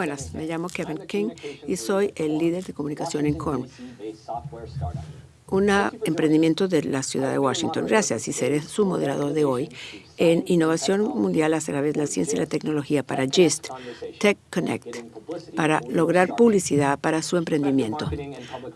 Buenas, me llamo Kevin King y soy el líder de comunicación en CORM, un emprendimiento de la ciudad de Washington. Gracias y seré su moderador de hoy en innovación mundial a través de la ciencia y la tecnología para GIST, Tech Connect, para lograr publicidad para su emprendimiento,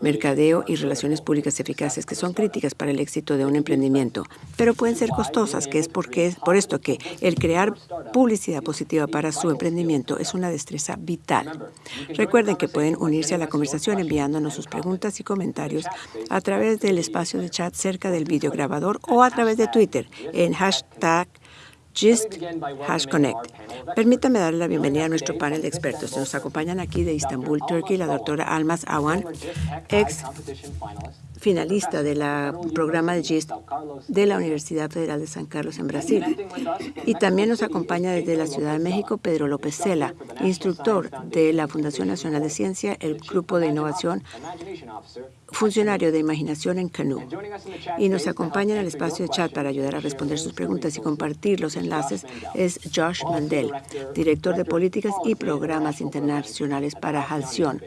mercadeo y relaciones públicas eficaces que son críticas para el éxito de un emprendimiento, pero pueden ser costosas, que es porque, por esto que el crear publicidad positiva para su emprendimiento es una destreza vital. Recuerden que pueden unirse a la conversación enviándonos sus preguntas y comentarios a través del espacio de chat cerca del videograbador o a través de Twitter en hashtag GIST Hash Connect. Permítame darle la bienvenida a nuestro panel de expertos. Nos acompañan aquí de Istambul, Turquía, la doctora Almas Awan, ex finalista del programa de GIST de la Universidad Federal de San Carlos en Brasil. Y también nos acompaña desde la Ciudad de México Pedro López Cela, instructor de la Fundación Nacional de Ciencia, el Grupo de Innovación, funcionario de Imaginación en Canú. Y nos acompaña en el espacio de chat para ayudar a responder sus preguntas y compartir los enlaces es Josh Mandel, director de Políticas y Programas Internacionales para Halcyon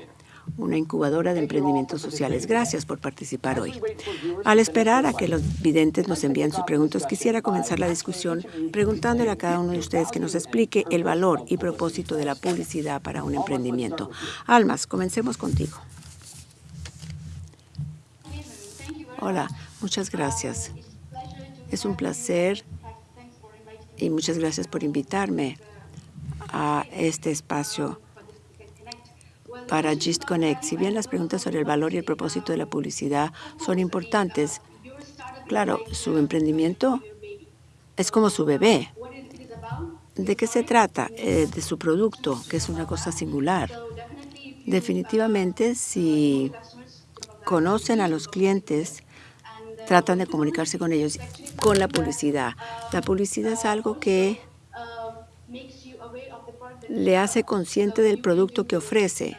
una incubadora de emprendimientos sociales. Gracias por participar hoy. Al esperar a que los videntes nos envíen sus preguntas, quisiera comenzar la discusión preguntándole a cada uno de ustedes que nos explique el valor y propósito de la publicidad para un emprendimiento. Almas, comencemos contigo. Hola, muchas gracias. Es un placer y muchas gracias por invitarme a este espacio para Gist Connect. Si bien las preguntas sobre el valor y el propósito de la publicidad son importantes, claro, su emprendimiento es como su bebé. ¿De qué se trata? Eh, de su producto, que es una cosa singular. Definitivamente, si conocen a los clientes, tratan de comunicarse con ellos con la publicidad. La publicidad es algo que le hace consciente del producto que ofrece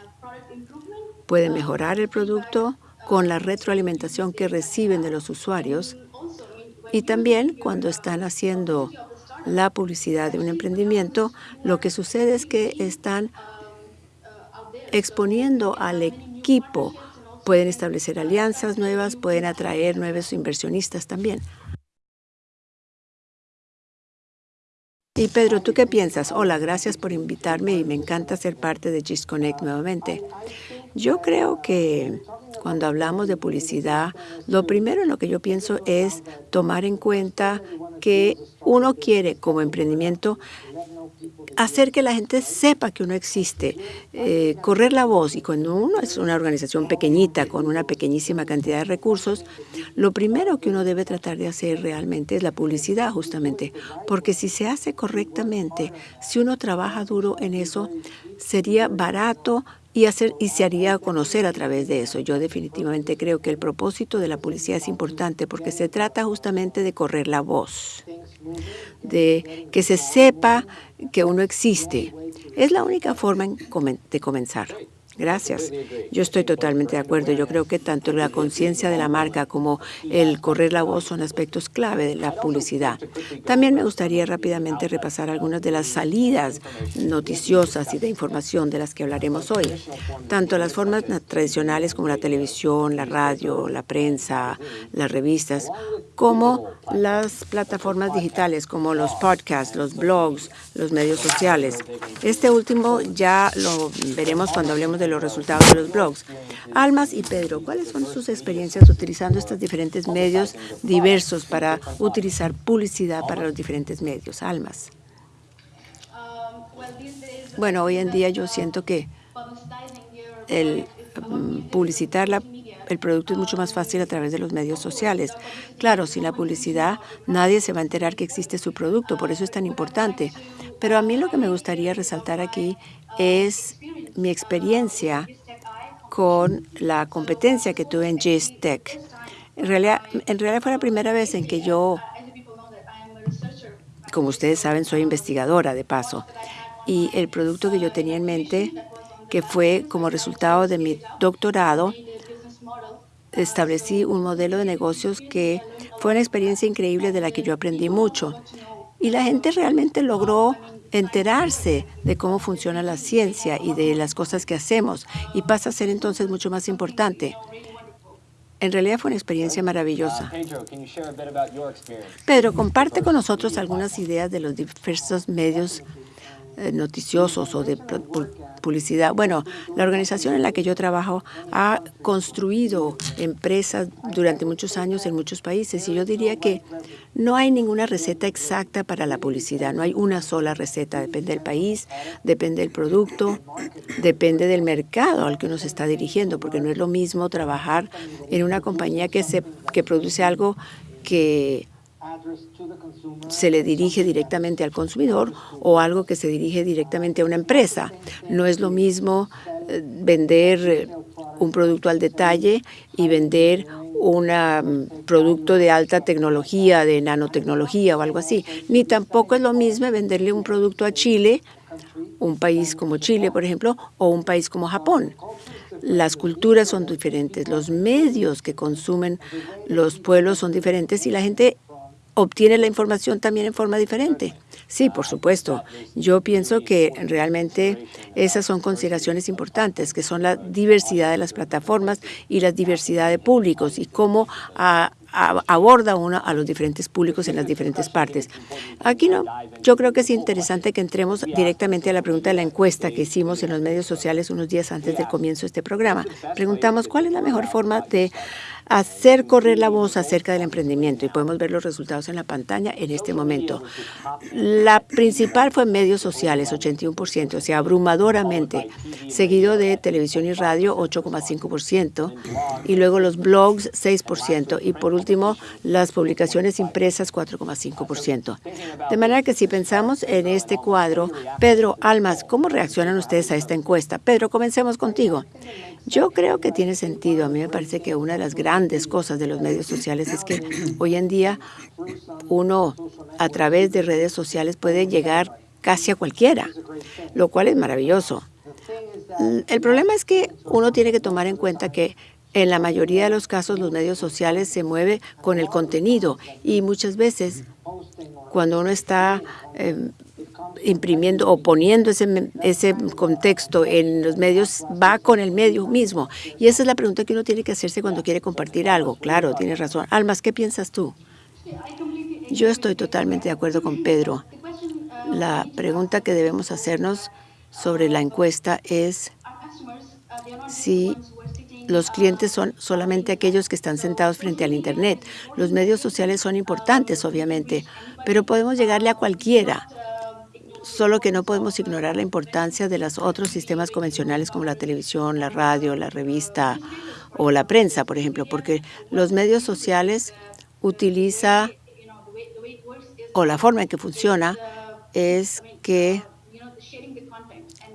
Puede mejorar el producto con la retroalimentación que reciben de los usuarios y también cuando están haciendo la publicidad de un emprendimiento, lo que sucede es que están exponiendo al equipo. Pueden establecer alianzas nuevas, pueden atraer nuevos inversionistas también. Y Pedro, ¿tú qué piensas? Hola, gracias por invitarme y me encanta ser parte de GIS Connect nuevamente. Yo creo que cuando hablamos de publicidad, lo primero en lo que yo pienso es tomar en cuenta que uno quiere como emprendimiento hacer que la gente sepa que uno existe, eh, correr la voz. Y cuando uno es una organización pequeñita, con una pequeñísima cantidad de recursos, lo primero que uno debe tratar de hacer realmente es la publicidad, justamente. Porque si se hace correctamente, si uno trabaja duro en eso, sería barato, y, hacer, y se haría conocer a través de eso. Yo definitivamente creo que el propósito de la policía es importante porque se trata justamente de correr la voz, de que se sepa que uno existe. Es la única forma de comenzar. Gracias. Yo estoy totalmente de acuerdo. Yo creo que tanto la conciencia de la marca como el correr la voz son aspectos clave de la publicidad. También me gustaría rápidamente repasar algunas de las salidas noticiosas y de información de las que hablaremos hoy. Tanto las formas tradicionales como la televisión, la radio, la prensa, las revistas, como las plataformas digitales como los podcasts, los blogs, los medios sociales. Este último ya lo veremos cuando hablemos de los resultados de los blogs. Almas y Pedro, ¿cuáles son sus experiencias utilizando estos diferentes medios diversos para utilizar publicidad para los diferentes medios? Almas. Bueno, hoy en día yo siento que el mm, publicitar el producto es mucho más fácil a través de los medios sociales. Claro, sin la publicidad nadie se va a enterar que existe su producto, por eso es tan importante. Pero a mí lo que me gustaría resaltar aquí es mi experiencia con la competencia que tuve en GISTEC. En realidad, en realidad fue la primera vez en que yo, como ustedes saben, soy investigadora de paso. Y el producto que yo tenía en mente, que fue como resultado de mi doctorado, establecí un modelo de negocios que fue una experiencia increíble de la que yo aprendí mucho. Y la gente realmente logró enterarse de cómo funciona la ciencia y de las cosas que hacemos y pasa a ser entonces mucho más importante. En realidad fue una experiencia maravillosa. Pedro, comparte con nosotros algunas ideas de los diversos medios noticiosos o de publicidad. Bueno, la organización en la que yo trabajo ha construido empresas durante muchos años en muchos países y yo diría que no hay ninguna receta exacta para la publicidad. No hay una sola receta. Depende del país, depende del producto, depende del mercado al que uno se está dirigiendo, porque no es lo mismo trabajar en una compañía que, se, que produce algo que se le dirige directamente al consumidor o algo que se dirige directamente a una empresa. No es lo mismo eh, vender eh, un producto al detalle y vender un mm, producto de alta tecnología, de nanotecnología o algo así. Ni tampoco es lo mismo venderle un producto a Chile, un país como Chile, por ejemplo, o un país como Japón. Las culturas son diferentes, los medios que consumen los pueblos son diferentes y la gente obtiene la información también en forma diferente. Sí, por supuesto. Yo pienso que realmente esas son consideraciones importantes, que son la diversidad de las plataformas y la diversidad de públicos y cómo aborda uno a los diferentes públicos en las diferentes partes. Aquí no, yo creo que es interesante que entremos directamente a la pregunta de la encuesta que hicimos en los medios sociales unos días antes del comienzo de este programa. Preguntamos cuál es la mejor forma de hacer correr la voz acerca del emprendimiento y podemos ver los resultados en la pantalla en este momento. La principal fue medios sociales, 81%, o sea, abrumadoramente, seguido de televisión y radio, 8,5%, y luego los blogs, 6%, y por último, las publicaciones impresas, 4,5%. De manera que si pensamos en este cuadro, Pedro Almas, ¿cómo reaccionan ustedes a esta encuesta? Pedro, comencemos contigo. Yo creo que tiene sentido. A mí me parece que una de las grandes cosas de los medios sociales es que hoy en día uno a través de redes sociales puede llegar casi a cualquiera, lo cual es maravilloso. El problema es que uno tiene que tomar en cuenta que en la mayoría de los casos los medios sociales se mueven con el contenido y muchas veces cuando uno está eh, imprimiendo o poniendo ese, ese contexto en los medios va con el medio mismo. Y esa es la pregunta que uno tiene que hacerse cuando quiere compartir algo. Claro, tienes razón. Almas, ¿qué piensas tú? Yo estoy totalmente de acuerdo con Pedro. La pregunta que debemos hacernos sobre la encuesta es si los clientes son solamente aquellos que están sentados frente al Internet. Los medios sociales son importantes, obviamente, pero podemos llegarle a cualquiera solo que no podemos ignorar la importancia de los otros sistemas convencionales como la televisión, la radio, la revista o la prensa, por ejemplo, porque los medios sociales utiliza o la forma en que funciona es que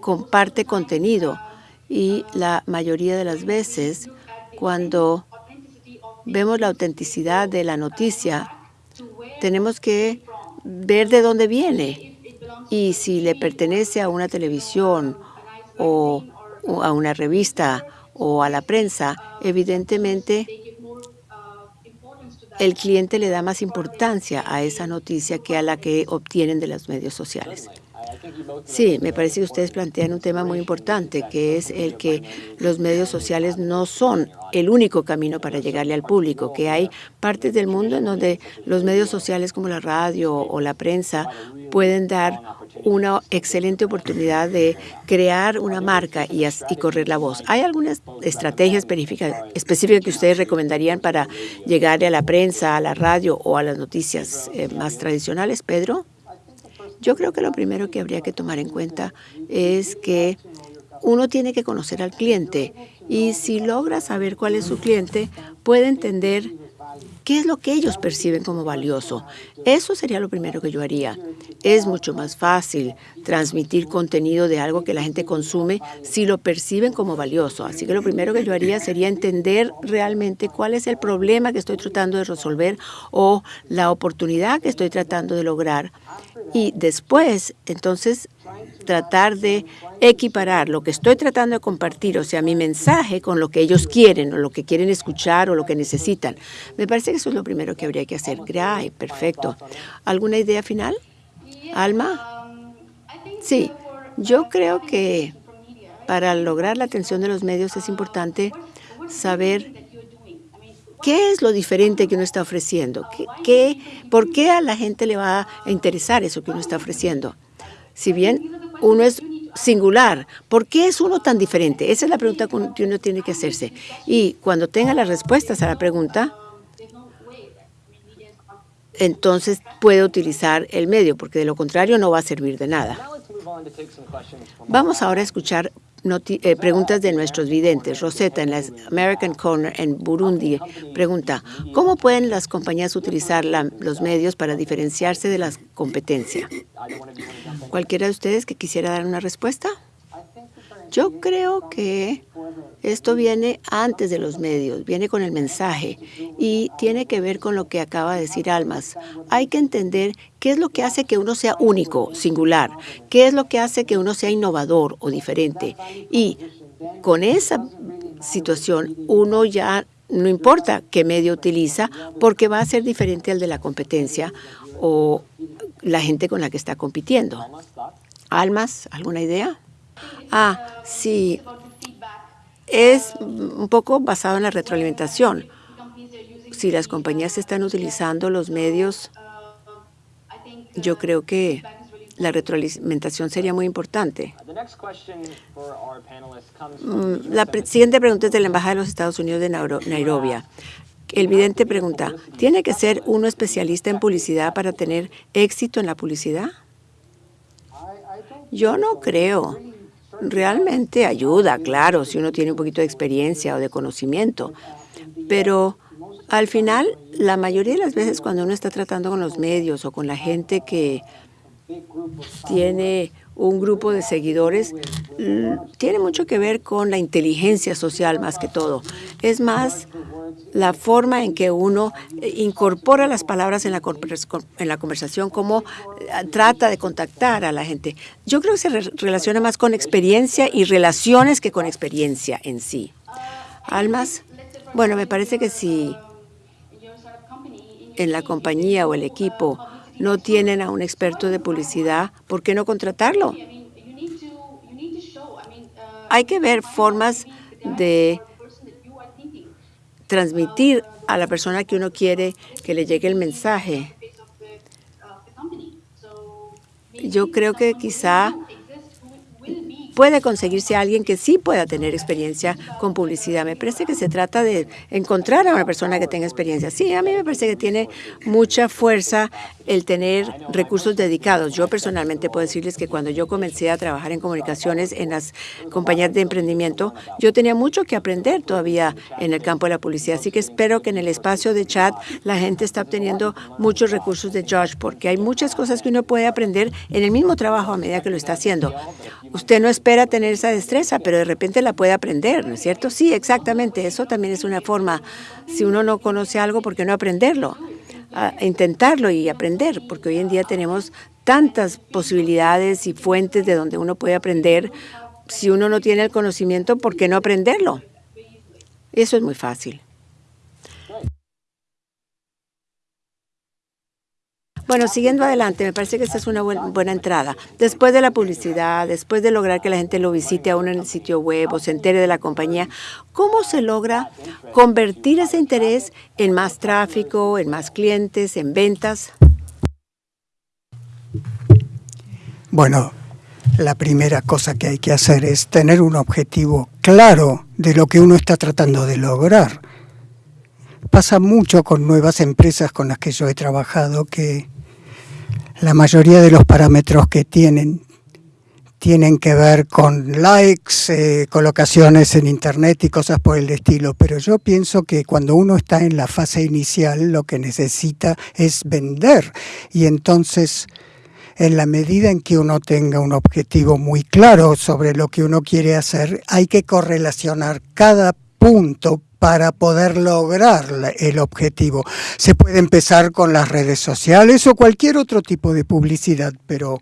comparte contenido y la mayoría de las veces cuando vemos la autenticidad de la noticia tenemos que ver de dónde viene y si le pertenece a una televisión o, a una revista o a la prensa, evidentemente el cliente le da más importancia a esa noticia que a la que obtienen de los medios sociales. Sí, me parece que ustedes plantean un tema muy importante, que es el que los medios sociales no son el único camino para llegarle al público, que hay partes del mundo en donde los medios sociales como la radio o la prensa pueden dar una excelente oportunidad de crear una marca y, correr la voz. ¿Hay alguna estrategia específica, específica que ustedes recomendarían para llegarle a la prensa, a la radio o a las noticias eh, más tradicionales, Pedro? Yo creo que lo primero que habría que tomar en cuenta es que uno tiene que conocer al cliente y si logra saber cuál es su cliente, puede entender ¿Qué es lo que ellos perciben como valioso? Eso sería lo primero que yo haría. Es mucho más fácil transmitir contenido de algo que la gente consume si lo perciben como valioso. Así que lo primero que yo haría sería entender realmente cuál es el problema que estoy tratando de resolver o la oportunidad que estoy tratando de lograr. Y después, entonces, tratar de equiparar lo que estoy tratando de compartir, o sea, mi mensaje con lo que ellos quieren o lo que quieren escuchar o lo que necesitan. Me parece que eso es lo primero que habría que hacer. Ay, perfecto. ¿Alguna idea final? Alma? Sí, yo creo que para lograr la atención de los medios es importante saber qué es lo diferente que uno está ofreciendo, ¿Qué, por qué a la gente le va a interesar eso que uno está ofreciendo. Si bien uno es singular, ¿por qué es uno tan diferente? Esa es la pregunta que uno tiene que hacerse. Y cuando tenga las respuestas a la pregunta, entonces puede utilizar el medio, porque de lo contrario no va a servir de nada. Vamos ahora a escuchar eh, preguntas de nuestros videntes. Rosetta, en la American Corner en Burundi, pregunta, ¿cómo pueden las compañías utilizar los medios para diferenciarse de la competencia? ¿Cualquiera de ustedes que quisiera dar una respuesta? Yo creo que esto viene antes de los medios, viene con el mensaje y tiene que ver con lo que acaba de decir Almas. Hay que entender qué es lo que hace que uno sea único, singular, qué es lo que hace que uno sea innovador o diferente. Y con esa situación uno ya no importa qué medio utiliza porque va a ser diferente al de la competencia o la gente con la que está compitiendo. Almas, ¿alguna idea? Ah, sí. Es un poco basado en la retroalimentación. Si las compañías están utilizando los medios, yo creo que la retroalimentación sería muy importante. Mm, la siguiente pregunta es de la Embajada de los Estados Unidos de Nairobi. El vidente pregunta, ¿tiene que ser uno especialista en publicidad para tener éxito en la publicidad? Yo no creo. Realmente ayuda, claro, si uno tiene un poquito de experiencia o de conocimiento, pero al final, la mayoría de las veces cuando uno está tratando con los medios o con la gente que tiene un grupo de seguidores, tiene mucho que ver con la inteligencia social más que todo. Es más la forma en que uno eh, incorpora las palabras en la, en la conversación, cómo eh, trata de contactar a la gente. Yo creo que se relaciona más con experiencia y relaciones que con experiencia en sí. Almas, bueno, me parece que si en la compañía o el equipo no tienen a un experto de publicidad, ¿por qué no contratarlo? Hay que ver formas de transmitir a la persona que uno quiere que le llegue el mensaje. Yo creo que quizá puede conseguirse alguien que sí pueda tener experiencia con publicidad. Me parece que se trata de encontrar a una persona que tenga experiencia. Sí, a mí me parece que tiene mucha fuerza el tener recursos dedicados. Yo personalmente puedo decirles que cuando yo comencé a trabajar en comunicaciones en las compañías de emprendimiento, yo tenía mucho que aprender todavía en el campo de la publicidad. Así que espero que en el espacio de chat la gente está obteniendo muchos recursos de Josh, porque hay muchas cosas que uno puede aprender en el mismo trabajo a medida que lo está haciendo. Usted no espera tener esa destreza, pero de repente la puede aprender, ¿no es cierto? Sí, exactamente. Eso también es una forma. Si uno no conoce algo, ¿por qué no aprenderlo? intentarlo y aprender, porque hoy en día tenemos tantas posibilidades y fuentes de donde uno puede aprender. Si uno no tiene el conocimiento, ¿por qué no aprenderlo? Eso es muy fácil. Bueno, siguiendo adelante, me parece que esta es una buena, entrada. Después de la publicidad, después de lograr que la gente lo visite a uno en el sitio web o se entere de la compañía, ¿cómo se logra convertir ese interés en más tráfico, en más clientes, en ventas? Bueno, la primera cosa que hay que hacer es tener un objetivo claro de lo que uno está tratando de lograr. Pasa mucho con nuevas empresas con las que yo he trabajado que la mayoría de los parámetros que tienen tienen que ver con likes, eh, colocaciones en internet y cosas por el estilo, pero yo pienso que cuando uno está en la fase inicial lo que necesita es vender. Y entonces en la medida en que uno tenga un objetivo muy claro sobre lo que uno quiere hacer, hay que correlacionar cada punto para poder lograr el objetivo. Se puede empezar con las redes sociales o cualquier otro tipo de publicidad, pero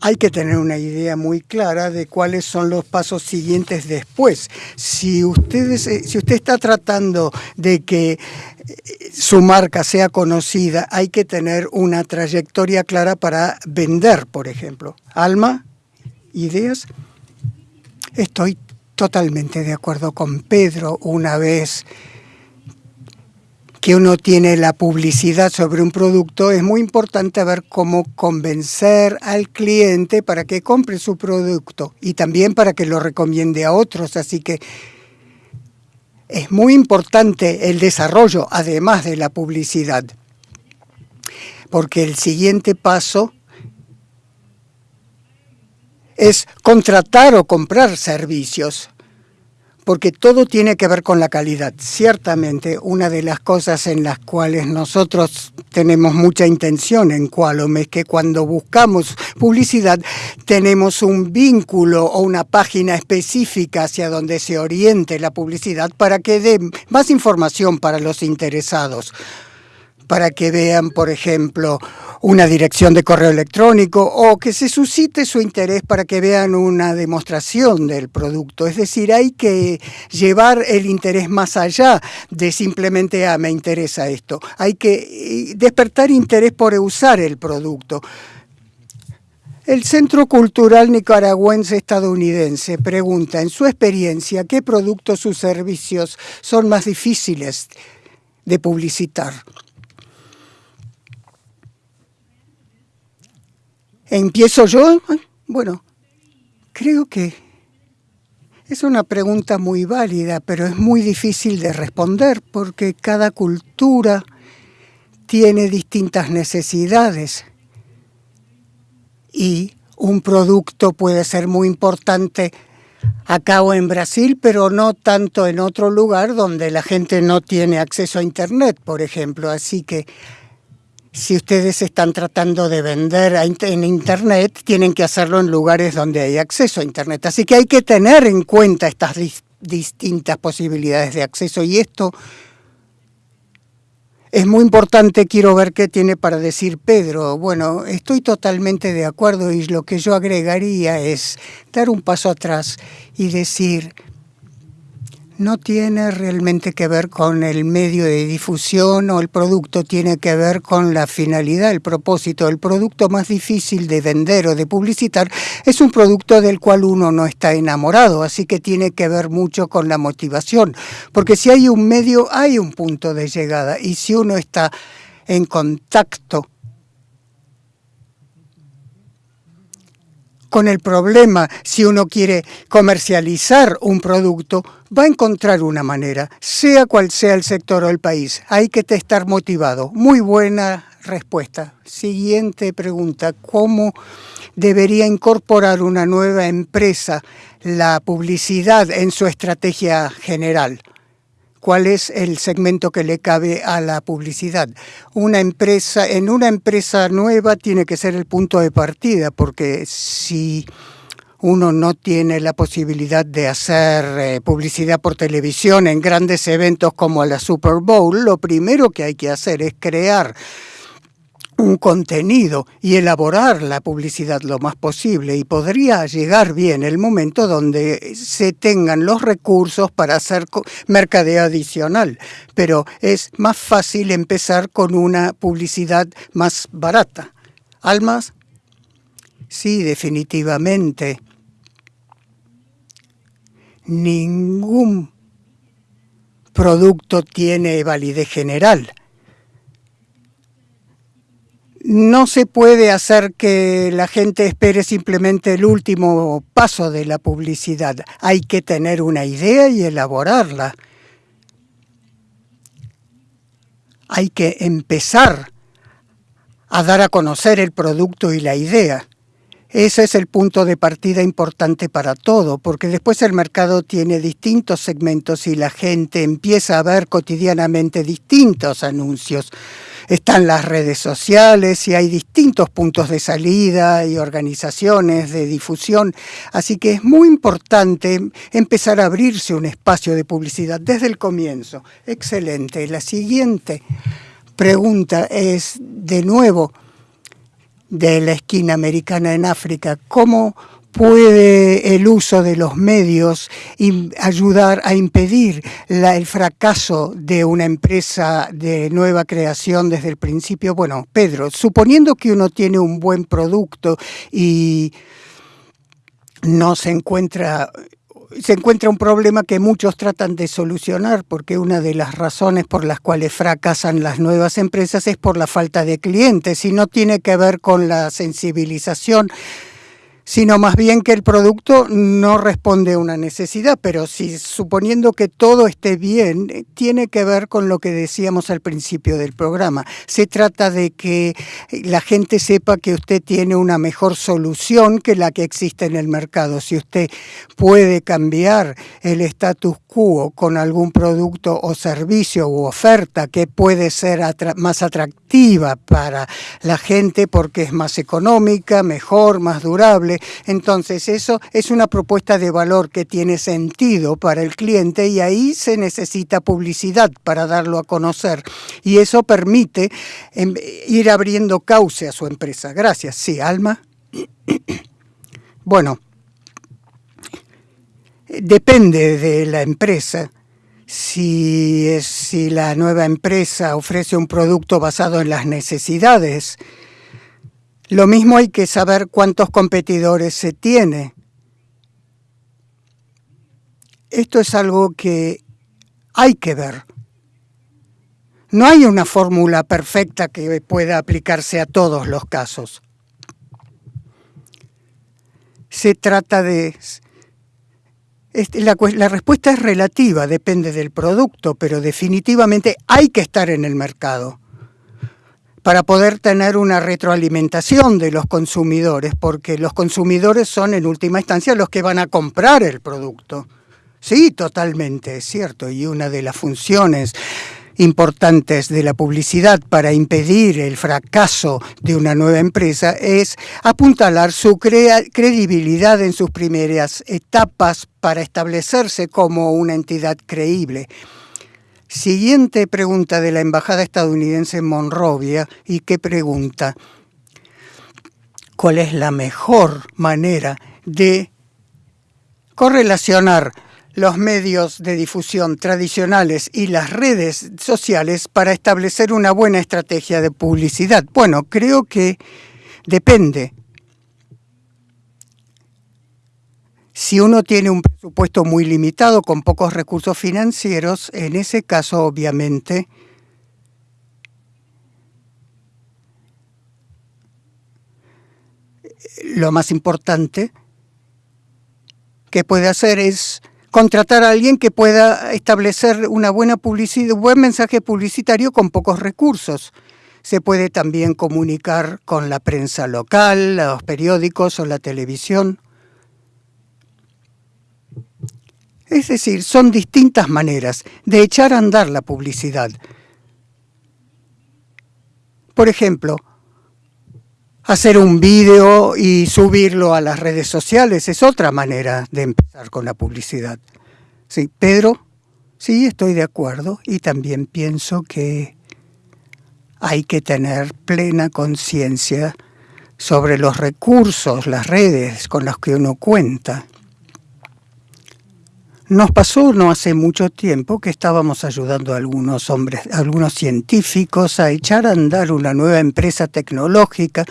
hay que tener una idea muy clara de cuáles son los pasos siguientes después. Si, ustedes, eh, si usted está tratando de que eh, su marca sea conocida, hay que tener una trayectoria clara para vender, por ejemplo. Alma, ideas. Estoy totalmente de acuerdo con Pedro una vez que uno tiene la publicidad sobre un producto, es muy importante ver cómo convencer al cliente para que compre su producto y también para que lo recomiende a otros. Así que es muy importante el desarrollo, además de la publicidad, porque el siguiente paso es contratar o comprar servicios porque todo tiene que ver con la calidad. Ciertamente, una de las cosas en las cuales nosotros tenemos mucha intención en Qualom es que cuando buscamos publicidad tenemos un vínculo o una página específica hacia donde se oriente la publicidad para que dé más información para los interesados para que vean, por ejemplo, una dirección de correo electrónico o que se suscite su interés para que vean una demostración del producto. Es decir, hay que llevar el interés más allá de simplemente, ah, me interesa esto. Hay que eh, despertar interés por usar el producto. El Centro Cultural Nicaragüense Estadounidense pregunta, en su experiencia, ¿qué productos o servicios son más difíciles de publicitar? ¿Empiezo yo? Bueno, creo que es una pregunta muy válida, pero es muy difícil de responder porque cada cultura tiene distintas necesidades y un producto puede ser muy importante acá o en Brasil, pero no tanto en otro lugar donde la gente no tiene acceso a Internet, por ejemplo. Así que si ustedes están tratando de vender en Internet, tienen que hacerlo en lugares donde hay acceso a Internet. Así que hay que tener en cuenta estas distintas posibilidades de acceso y esto es muy importante, quiero ver qué tiene para decir Pedro. Bueno, estoy totalmente de acuerdo y lo que yo agregaría es dar un paso atrás y decir, no tiene realmente que ver con el medio de difusión o el producto, tiene que ver con la finalidad, el propósito. El producto más difícil de vender o de publicitar es un producto del cual uno no está enamorado, así que tiene que ver mucho con la motivación, porque si hay un medio, hay un punto de llegada y si uno está en contacto con el problema si uno quiere comercializar un producto, va a encontrar una manera, sea cual sea el sector o el país. Hay que estar motivado. Muy buena respuesta. Siguiente pregunta. ¿Cómo debería incorporar una nueva empresa la publicidad en su estrategia general? cuál es el segmento que le cabe a la publicidad. Una empresa, en una empresa nueva tiene que ser el punto de partida, porque si uno no tiene la posibilidad de hacer eh, publicidad por televisión en grandes eventos como la Super Bowl, lo primero que hay que hacer es crear un contenido y elaborar la publicidad lo más posible y podría llegar bien el momento donde se tengan los recursos para hacer mercadeo adicional, pero es más fácil empezar con una publicidad más barata. ¿Almas? Sí, definitivamente. Ningún producto tiene validez general no se puede hacer que la gente espere simplemente el último paso de la publicidad. Hay que tener una idea y elaborarla. Hay que empezar a dar a conocer el producto y la idea. Ese es el punto de partida importante para todo, porque después el mercado tiene distintos segmentos y la gente empieza a ver cotidianamente distintos anuncios están las redes sociales y hay distintos puntos de salida y organizaciones de difusión, así que es muy importante empezar a abrirse un espacio de publicidad desde el comienzo. Excelente. La siguiente pregunta es, de nuevo, de la esquina americana en África, cómo puede el uso de los medios ayudar a impedir el fracaso de una empresa de nueva creación desde el principio? Bueno, Pedro, suponiendo que uno tiene un buen producto y no se encuentra se encuentra un problema que muchos tratan de solucionar, porque una de las razones por las cuales fracasan las nuevas empresas es por la falta de clientes y no tiene que ver con la sensibilización sino más bien que el producto no responde a una necesidad, pero si suponiendo que todo esté bien, eh, tiene que ver con lo que decíamos al principio del programa. Se trata de que la gente sepa que usted tiene una mejor solución que la que existe en el mercado. Si usted puede cambiar el status quo con algún producto o servicio u oferta que puede ser más atractiva para la gente porque es más económica, mejor, más durable, entonces eso es una propuesta de valor que tiene sentido para el cliente y ahí se necesita publicidad para darlo a conocer. Y eso permite em, ir abriendo cauce a su empresa. Gracias. Sí, Alma. Bueno, depende de la empresa. Si, si la nueva empresa ofrece un producto basado en las necesidades, lo mismo hay que saber cuántos competidores se tiene. Esto es algo que hay que ver. No hay una fórmula perfecta que pueda aplicarse a todos los casos. Se trata de... La, la, respuesta es relativa, depende del producto, pero definitivamente hay que estar en el mercado para poder tener una retroalimentación de los consumidores, porque los consumidores son en última instancia los que van a comprar el producto. Sí, totalmente, es cierto, y una de las funciones importantes de la publicidad para impedir el fracaso de una nueva empresa es apuntalar su credibilidad en sus primeras etapas para establecerse como una entidad creíble. Siguiente pregunta de la Embajada estadounidense en Monrovia. ¿Y qué pregunta? ¿Cuál es la mejor manera de correlacionar los medios de difusión tradicionales y las redes sociales para establecer una buena estrategia de publicidad? Bueno, creo que depende Si uno tiene un presupuesto muy limitado con pocos recursos financieros, en ese caso obviamente lo más importante que puede hacer es contratar a alguien que pueda establecer una buena publicidad, un buen mensaje publicitario con pocos recursos. Se puede también comunicar con la prensa local, los periódicos o la televisión. Es decir, son distintas maneras de echar a andar la publicidad. Por ejemplo, hacer un vídeo y subirlo a las redes sociales es otra manera de empezar con la publicidad. Sí, Pedro, sí, estoy de acuerdo y también pienso que hay que tener plena conciencia sobre los recursos, las redes con los que uno cuenta. Nos pasó no hace mucho tiempo que estábamos ayudando a algunos hombres, algunos científicos a echar a andar una nueva empresa tecnológica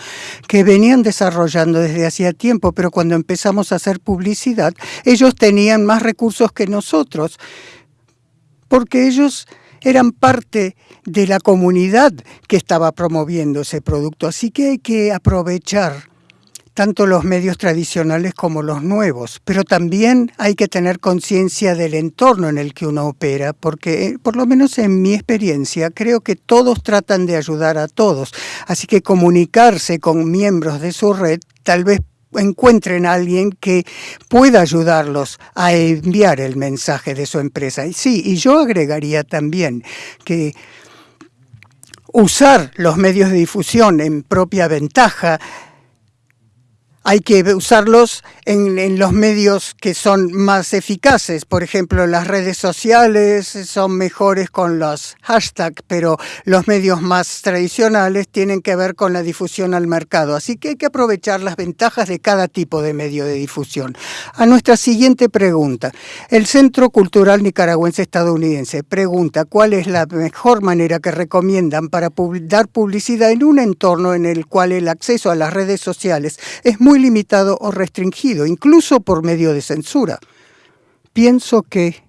que venían desarrollando desde hacía tiempo, pero cuando empezamos a hacer publicidad, ellos tenían más recursos que nosotros, porque ellos eran parte de la comunidad que estaba promoviendo ese producto. Así que hay que aprovechar tanto los medios tradicionales como los nuevos, pero también hay que tener conciencia del entorno en el que uno opera, porque eh, por lo menos en mi experiencia creo que todos tratan de ayudar a todos, así que comunicarse con miembros de su red tal vez encuentren a alguien que pueda ayudarlos a enviar el mensaje de su empresa. Y sí, y yo agregaría también que usar los medios de difusión en propia ventaja hay que usarlos en, los medios que son más eficaces. Por ejemplo, las redes sociales son mejores con los hashtags, pero los medios más tradicionales tienen que ver con la difusión al mercado. Así que hay que aprovechar las ventajas de cada tipo de medio de difusión. A nuestra siguiente pregunta. El Centro Cultural Nicaragüense Estadounidense pregunta cuál es la mejor manera que recomiendan para dar publicidad en un entorno en el cual el acceso a las redes sociales es muy limitado o restringido incluso por medio de censura. Pienso que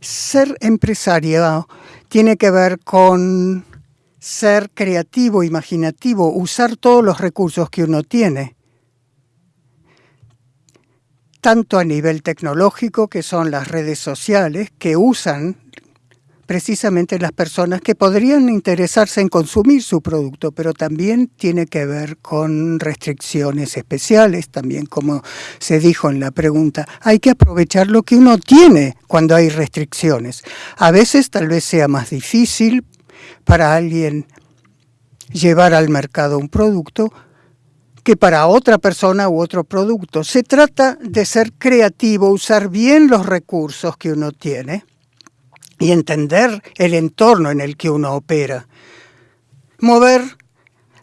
ser empresario tiene que ver con ser creativo, imaginativo, usar todos los recursos que uno tiene, tanto a nivel tecnológico, que son las redes sociales, que usan precisamente las personas que podrían interesarse en consumir su producto, pero también tiene que ver con restricciones especiales, también como se dijo en la pregunta, hay que aprovechar lo que uno tiene cuando hay restricciones. A veces tal vez sea más difícil para alguien llevar al mercado un producto que para otra persona u otro producto. Se trata de ser creativo, usar bien los recursos que uno tiene y entender el entorno en el que uno opera. Mover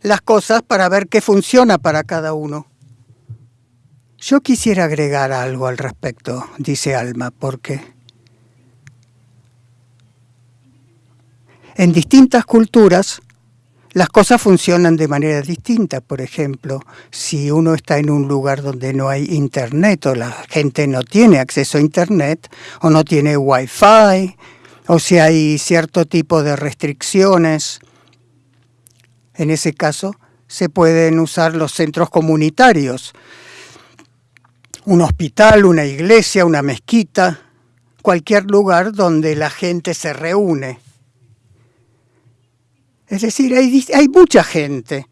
las cosas para ver qué funciona para cada uno. Yo quisiera agregar algo al respecto, dice Alma, porque en distintas culturas las cosas funcionan de manera distinta. Por ejemplo, si uno está en un lugar donde no hay internet o la gente no tiene acceso a internet o no tiene wifi o si hay cierto tipo de restricciones. En ese caso, se pueden usar los centros comunitarios, un hospital, una iglesia, una mezquita, cualquier lugar donde la gente se reúne. Es decir, hay, hay mucha gente.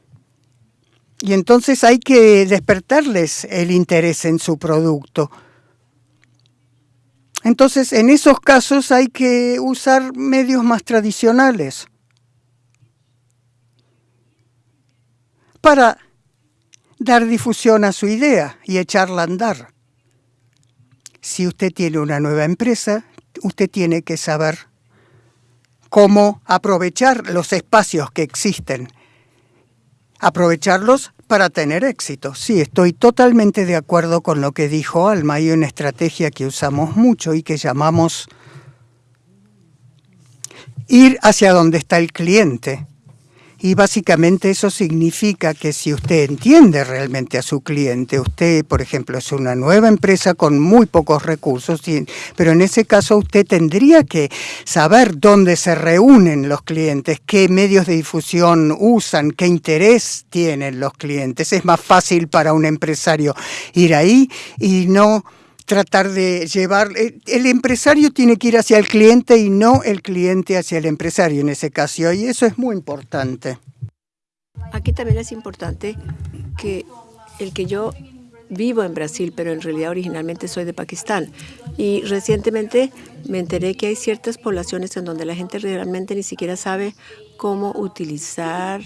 Y entonces hay que despertarles el interés en su producto. Entonces, en esos casos hay que usar medios más tradicionales para dar difusión a su idea y echarla a andar. Si usted tiene una nueva empresa, usted tiene que saber cómo aprovechar los espacios que existen, aprovecharlos para tener éxito. Sí, estoy totalmente de acuerdo con lo que dijo Alma. Hay una estrategia que usamos mucho y que llamamos ir hacia donde está el cliente. Y básicamente eso significa que si usted entiende realmente a su cliente, usted, por ejemplo, es una nueva empresa con muy pocos recursos, pero en ese caso usted tendría que saber dónde se reúnen los clientes, qué medios de difusión usan, qué interés tienen los clientes. Es más fácil para un empresario ir ahí y no tratar de llevar, eh, el empresario tiene que ir hacia el cliente y no el cliente hacia el empresario en ese caso, y eso es muy importante. Aquí también es importante que el que yo vivo en Brasil, pero en realidad originalmente soy de Pakistán. Y recientemente me enteré que hay ciertas poblaciones en donde la gente realmente ni siquiera sabe cómo utilizar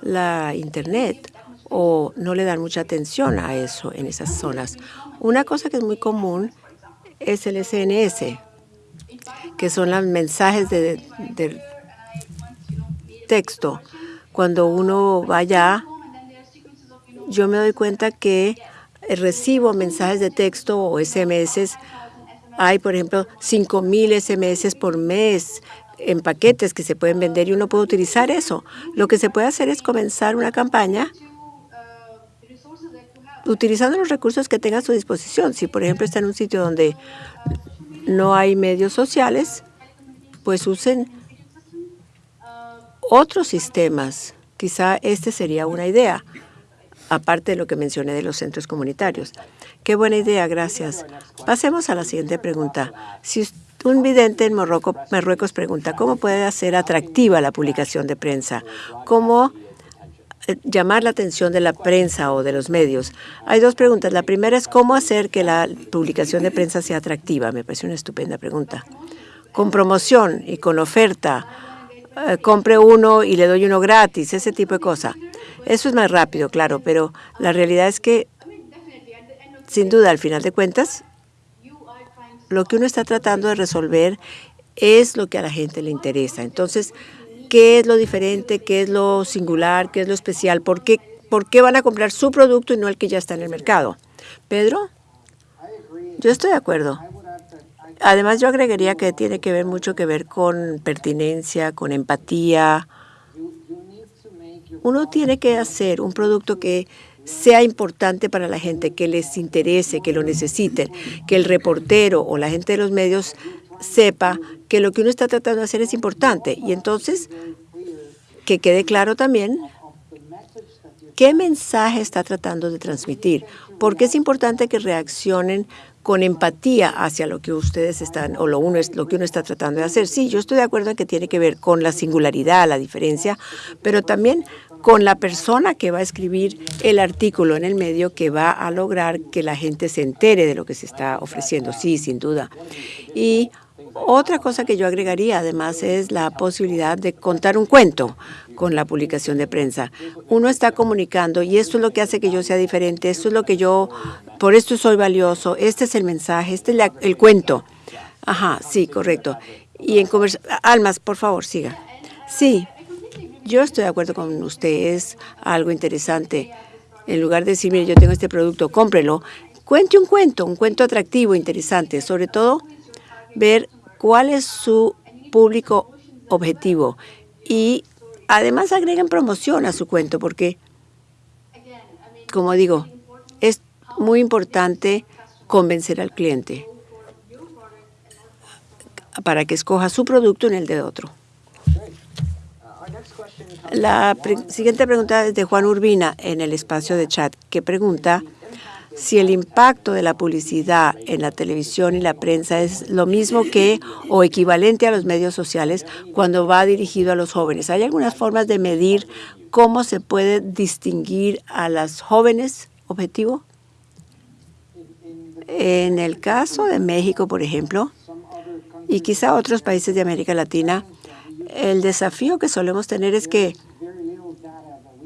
la Internet o no le dan mucha atención a eso en esas zonas. Una cosa que es muy común es el SNS, que son los mensajes de, texto. Cuando uno va allá, yo me doy cuenta que recibo mensajes de texto o SMS. Hay, por ejemplo, 5.000 SMS por mes en paquetes que se pueden vender y uno puede utilizar eso. Lo que se puede hacer es comenzar una campaña utilizando los recursos que tenga a su disposición. Si, por ejemplo, está en un sitio donde no hay medios sociales, pues usen otros sistemas. Quizá este sería una idea, aparte de lo que mencioné de los centros comunitarios. Qué buena idea, gracias. Pasemos a la siguiente pregunta. Si un vidente en Marruecos pregunta, ¿cómo puede hacer atractiva la publicación de prensa? ¿Cómo llamar la atención de la prensa o de los medios. Hay dos preguntas. La primera es cómo hacer que la publicación de prensa sea atractiva. Me parece una estupenda pregunta. Con promoción y con oferta. Eh, compre uno y le doy uno gratis, ese tipo de cosas. Eso es más rápido, claro, pero la realidad es que sin duda, al final de cuentas, lo que uno está tratando de resolver es lo que a la gente le interesa. Entonces, ¿qué es lo diferente? ¿Qué es lo singular? ¿Qué es lo especial? ¿Por qué, por qué van a comprar su producto y no el que ya está en el mercado? Pedro, yo estoy de acuerdo. Además, yo agregaría que tiene que ver mucho que ver con pertinencia, con empatía. Uno tiene que hacer un producto que sea importante para la gente, que les interese, que lo necesiten, que el reportero o la gente de los medios sepa que lo que uno está tratando de hacer es importante. Y entonces, que quede claro también qué mensaje está tratando de transmitir, porque es importante que reaccionen con empatía hacia lo que ustedes están, o lo, uno es, lo que uno está tratando de hacer. Sí, yo estoy de acuerdo en que tiene que ver con la singularidad, la diferencia, pero también con la persona que va a escribir el artículo en el medio que va a lograr que la gente se entere de lo que se está ofreciendo. Sí, sin duda. Y otra cosa que yo agregaría, además, es la posibilidad de contar un cuento con la publicación de prensa. Uno está comunicando y esto es lo que hace que yo sea diferente, esto es lo que yo, por esto soy valioso, este es el mensaje, este es el cuento. Ajá, sí, correcto. Y en Almas, por favor, siga. Sí, yo estoy de acuerdo con usted, es algo interesante. En lugar de decir, mire, yo tengo este producto, cómprelo, cuente un cuento, un cuento atractivo, interesante, sobre todo ver cuál es su público objetivo y además agreguen promoción a su cuento porque, como digo, es muy importante convencer al cliente para que escoja su producto en el de otro. La siguiente pregunta es de Juan Urbina en el espacio de chat, que pregunta si el impacto de la publicidad en la televisión y la prensa es lo mismo que o equivalente a los medios sociales cuando va dirigido a los jóvenes. ¿Hay algunas formas de medir cómo se puede distinguir a las jóvenes objetivo? En el caso de México, por ejemplo, y quizá otros países de América Latina, el desafío que solemos tener es que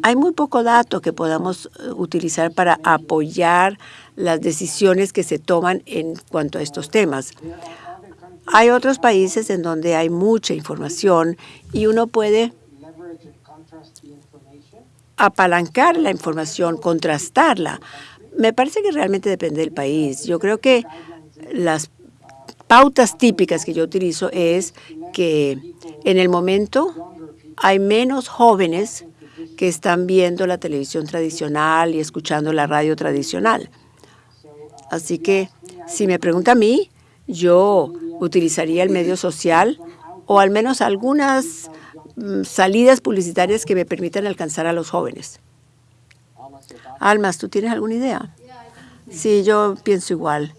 hay muy poco dato que podamos eh, utilizar para apoyar las decisiones que se toman en cuanto a estos temas. Hay otros países en donde hay mucha información y uno puede apalancar la información, contrastarla. Me parece que realmente depende del país. Yo creo que las pautas típicas que yo utilizo es que en el momento hay menos jóvenes que están viendo la televisión tradicional y escuchando la radio tradicional. Así que si me pregunta a mí, yo utilizaría el medio social o al menos algunas mm, salidas publicitarias que me permitan alcanzar a los jóvenes. Almas, ¿tú tienes alguna idea? Sí, yo pienso igual.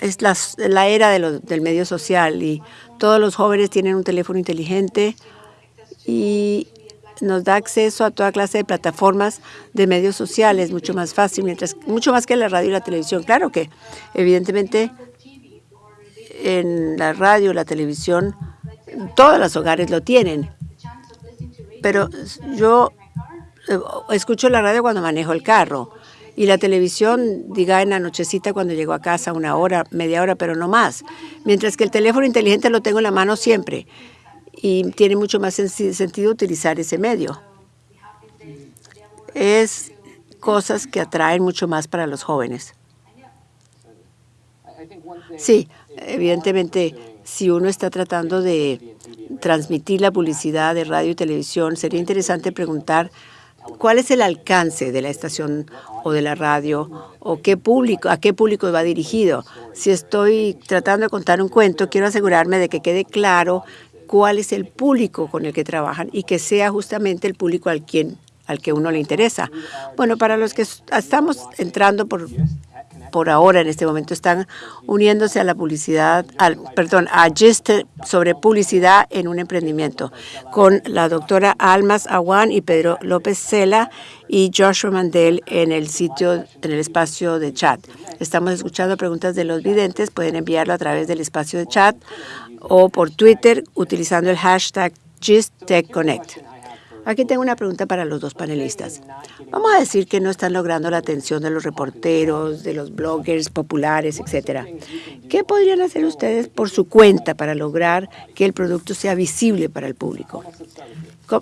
es la, era del medio social y todos los jóvenes tienen un teléfono inteligente y nos da acceso a toda clase de plataformas de medios sociales, mucho más fácil, mientras mucho más que la radio y la televisión. Claro que, evidentemente, en la radio, la televisión, todos los hogares lo tienen. Pero yo eh, escucho la radio cuando manejo el carro y la televisión, diga en la nochecita cuando llego a casa, una hora, media hora, pero no más. Mientras que el teléfono inteligente lo tengo en la mano siempre y tiene mucho más sentido utilizar ese medio. Es cosas que atraen mucho más para los jóvenes. Sí, evidentemente, si uno está tratando de transmitir la publicidad de radio y televisión, sería interesante preguntar cuál es el alcance de la estación o de la radio o qué público, a qué público va dirigido. Si estoy tratando de contar un cuento, quiero asegurarme de que quede claro cuál es el público con el que trabajan y que sea justamente el público al quien al que uno le interesa. Bueno, para los que estamos entrando por por ahora en este momento están uniéndose a la publicidad, al, perdón, a Gist sobre publicidad en un emprendimiento con la doctora Almas Awan y Pedro López Cela y Joshua Mandel en el sitio, en el espacio de chat. Estamos escuchando preguntas de los videntes, pueden enviarlo a través del espacio de chat o por Twitter utilizando el hashtag GistTechConnect. Aquí tengo una pregunta para los dos panelistas. Vamos a decir que no están logrando la atención de los reporteros, de los bloggers populares, etcétera. ¿Qué podrían hacer ustedes por su cuenta para lograr que el producto sea visible para el público?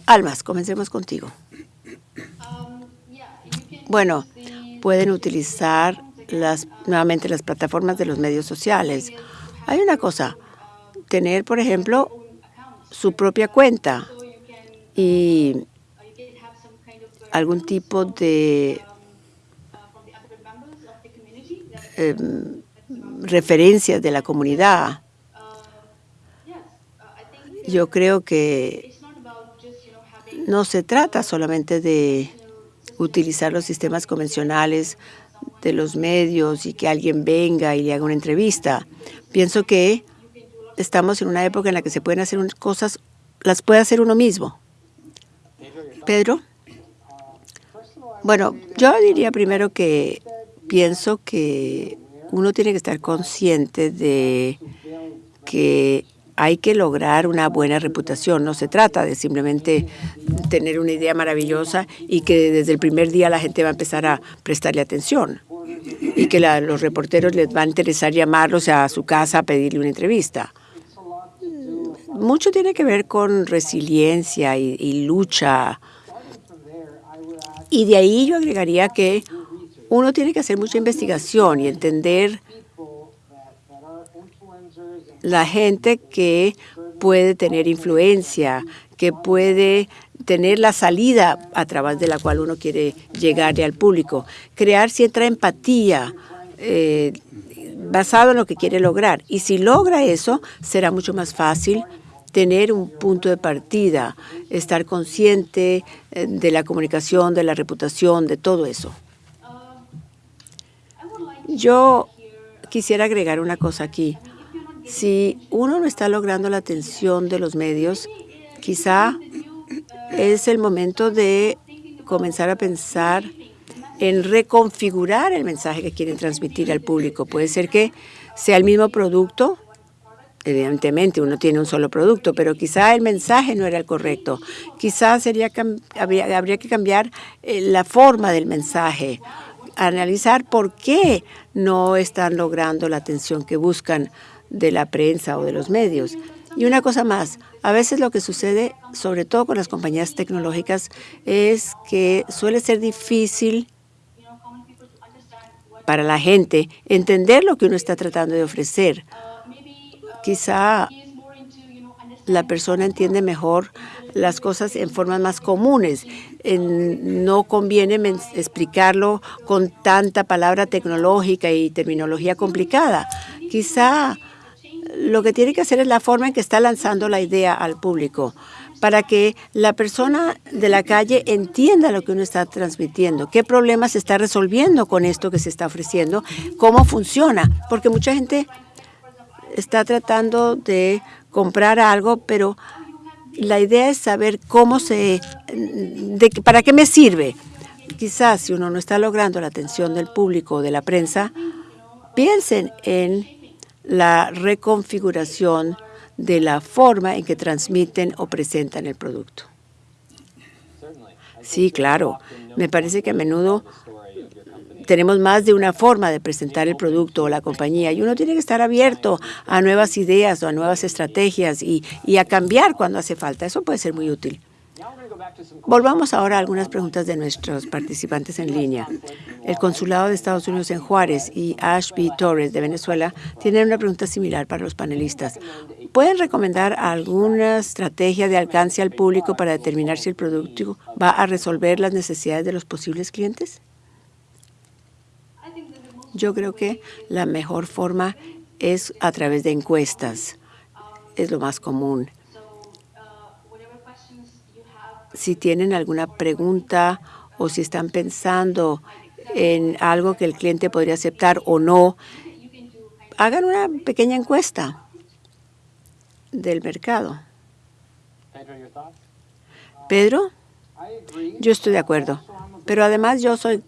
Almas, comencemos contigo. Bueno, pueden utilizar las, nuevamente las plataformas de los medios sociales. Hay una cosa, tener, por ejemplo, su propia cuenta y algún tipo de em, referencias de la comunidad. Yo creo que no se trata solamente de utilizar los sistemas convencionales de los medios y que alguien venga y le haga una entrevista. Pienso que estamos en una época en la que se pueden hacer cosas, las puede hacer uno mismo. Pedro. Bueno, yo diría primero que pienso que uno tiene que estar consciente de que hay que lograr una buena reputación. No se trata de simplemente tener una idea maravillosa y que desde el primer día la gente va a empezar a prestarle atención y que los reporteros les va a interesar llamarlos a su casa a pedirle una entrevista. Mucho tiene que ver con resiliencia y lucha. Y de ahí yo agregaría que uno tiene que hacer mucha investigación y entender la gente que puede tener influencia, que puede tener la salida a través de la cual uno quiere llegarle al público, crear cierta empatía eh, basado en lo que quiere lograr. Y si logra eso, será mucho más fácil tener un punto de partida, estar consciente eh, de la comunicación, de la reputación, de todo eso. Yo quisiera agregar una cosa aquí. Si uno no está logrando la atención de los medios, quizá es el momento de comenzar a pensar en reconfigurar el mensaje que quieren transmitir al público. Puede ser que sea el mismo producto, evidentemente uno tiene un solo producto, pero quizá el mensaje no era el correcto. Quizá sería, habría, habría que cambiar eh, la forma del mensaje, analizar por qué no están logrando la atención que buscan de la prensa o de los medios. Y una cosa más, a veces lo que sucede, sobre todo con las compañías tecnológicas, es que suele ser difícil para la gente entender lo que uno está tratando de ofrecer. Quizá la persona entiende mejor las cosas en formas más comunes. no conviene explicarlo con tanta palabra tecnológica y terminología complicada. Quizá lo que tiene que hacer es la forma en que está lanzando la idea al público para que la persona de la calle entienda lo que uno está transmitiendo, qué problemas se está resolviendo con esto que se está ofreciendo, cómo funciona, porque mucha gente está tratando de comprar algo, pero la idea es saber cómo se, de, para qué me sirve. Quizás si uno no está logrando la atención del público o de la prensa, piensen en la reconfiguración de la forma en que transmiten o presentan el producto. Sí, claro. Me parece que a menudo tenemos más de una forma de presentar el producto o la compañía y uno tiene que estar abierto a nuevas ideas o a nuevas estrategias y, a cambiar cuando hace falta. Eso puede ser muy útil. Volvamos ahora a algunas preguntas de nuestros participantes en línea. El Consulado de Estados Unidos en Juárez y Ashby Torres de Venezuela tienen una pregunta similar para los panelistas. ¿Pueden recomendar alguna estrategia de alcance al público para determinar si el producto va a resolver las necesidades de los posibles clientes? Yo creo que la mejor forma es a través de encuestas. Es lo más común si tienen alguna pregunta o si están pensando en algo que el cliente podría aceptar o no, hagan una pequeña encuesta del mercado. Pedro, yo estoy de acuerdo, pero además yo soy